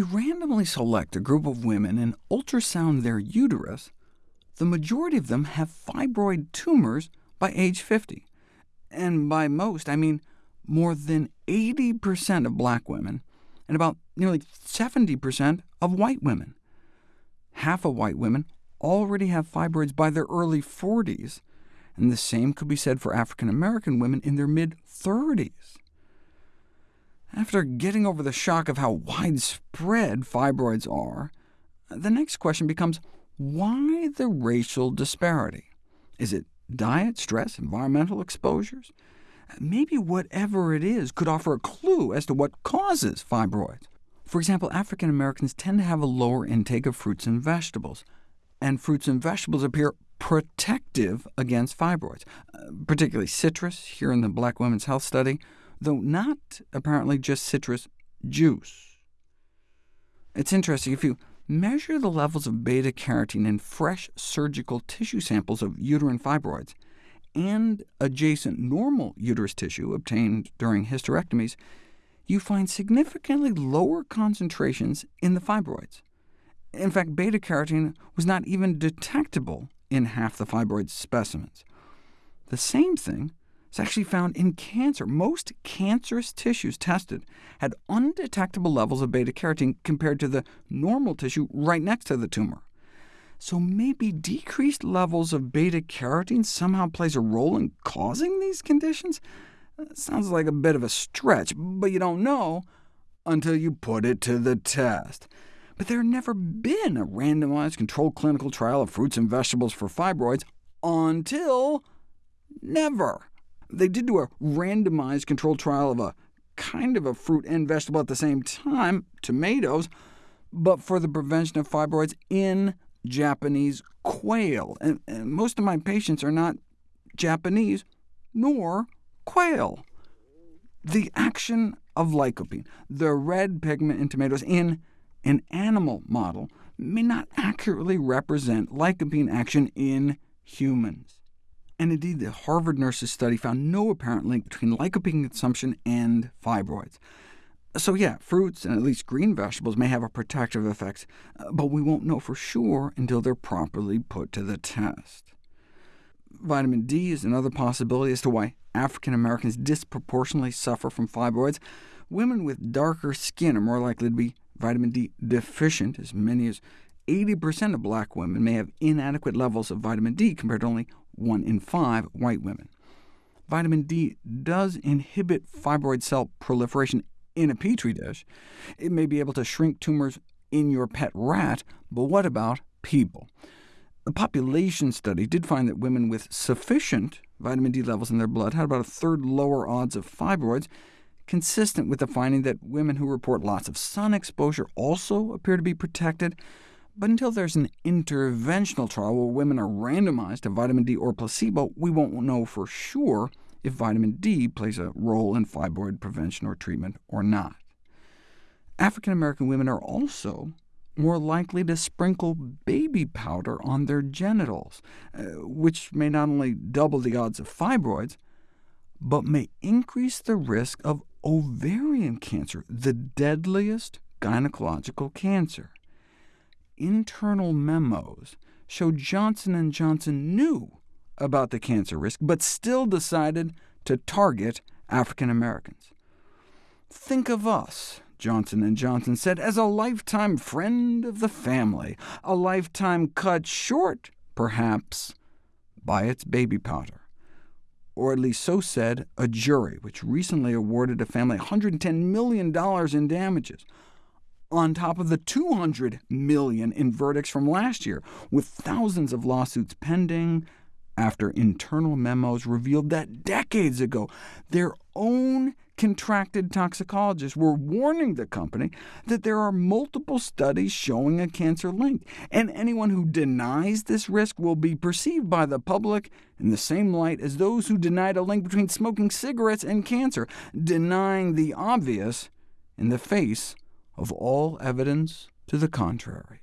we randomly select a group of women and ultrasound their uterus, the majority of them have fibroid tumors by age 50. And by most, I mean more than 80% of black women, and about nearly 70% of white women. Half of white women already have fibroids by their early 40s, and the same could be said for African American women in their mid-30s. After getting over the shock of how widespread fibroids are, the next question becomes, why the racial disparity? Is it diet, stress, environmental exposures? Maybe whatever it is could offer a clue as to what causes fibroids. For example, African Americans tend to have a lower intake of fruits and vegetables, and fruits and vegetables appear protective against fibroids, particularly citrus, here in the Black Women's Health Study, though not apparently just citrus juice. It's interesting, if you measure the levels of beta-carotene in fresh surgical tissue samples of uterine fibroids, and adjacent normal uterus tissue obtained during hysterectomies, you find significantly lower concentrations in the fibroids. In fact, beta-carotene was not even detectable in half the fibroid specimens. The same thing is actually found in cancer. Most cancerous tissues tested had undetectable levels of beta-carotene compared to the normal tissue right next to the tumor. So maybe decreased levels of beta-carotene somehow plays a role in causing these conditions? That sounds like a bit of a stretch, but you don't know until you put it to the test. But there had never been a randomized controlled clinical trial of fruits and vegetables for fibroids until never. They did do a randomized controlled trial of a kind of a fruit and vegetable at the same time, tomatoes, but for the prevention of fibroids in Japanese quail. And, and most of my patients are not Japanese, nor quail. The action of lycopene, the red pigment in tomatoes, in an animal model may not accurately represent lycopene action in humans. And indeed, the Harvard nurses study found no apparent link between lycopene consumption and fibroids. So yeah, fruits and at least green vegetables may have a protective effect, uh, but we won't know for sure until they're properly put to the test. Vitamin D is another possibility as to why African Americans disproportionately suffer from fibroids. Women with darker skin are more likely to be vitamin D deficient. As many as 80% of black women may have inadequate levels of vitamin D, compared to only 1 in 5 white women. Vitamin D does inhibit fibroid cell proliferation in a petri dish. It may be able to shrink tumors in your pet rat, but what about people? A population study did find that women with sufficient vitamin D levels in their blood had about a third lower odds of fibroids, consistent with the finding that women who report lots of sun exposure also appear to be protected. But until there's an interventional trial where women are randomized to vitamin D or placebo, we won't know for sure if vitamin D plays a role in fibroid prevention or treatment or not. African American women are also more likely to sprinkle baby powder on their genitals, uh, which may not only double the odds of fibroids, but may increase the risk of ovarian cancer, the deadliest gynecological cancer internal memos show Johnson & Johnson knew about the cancer risk, but still decided to target African Americans. Think of us, Johnson & Johnson said, as a lifetime friend of the family, a lifetime cut short, perhaps, by its baby powder. Or at least so said a jury, which recently awarded a family $110 million in damages, on top of the 200 million in verdicts from last year, with thousands of lawsuits pending after internal memos revealed that decades ago their own contracted toxicologists were warning the company that there are multiple studies showing a cancer link, and anyone who denies this risk will be perceived by the public in the same light as those who denied a link between smoking cigarettes and cancer, denying the obvious in the face of all evidence to the contrary.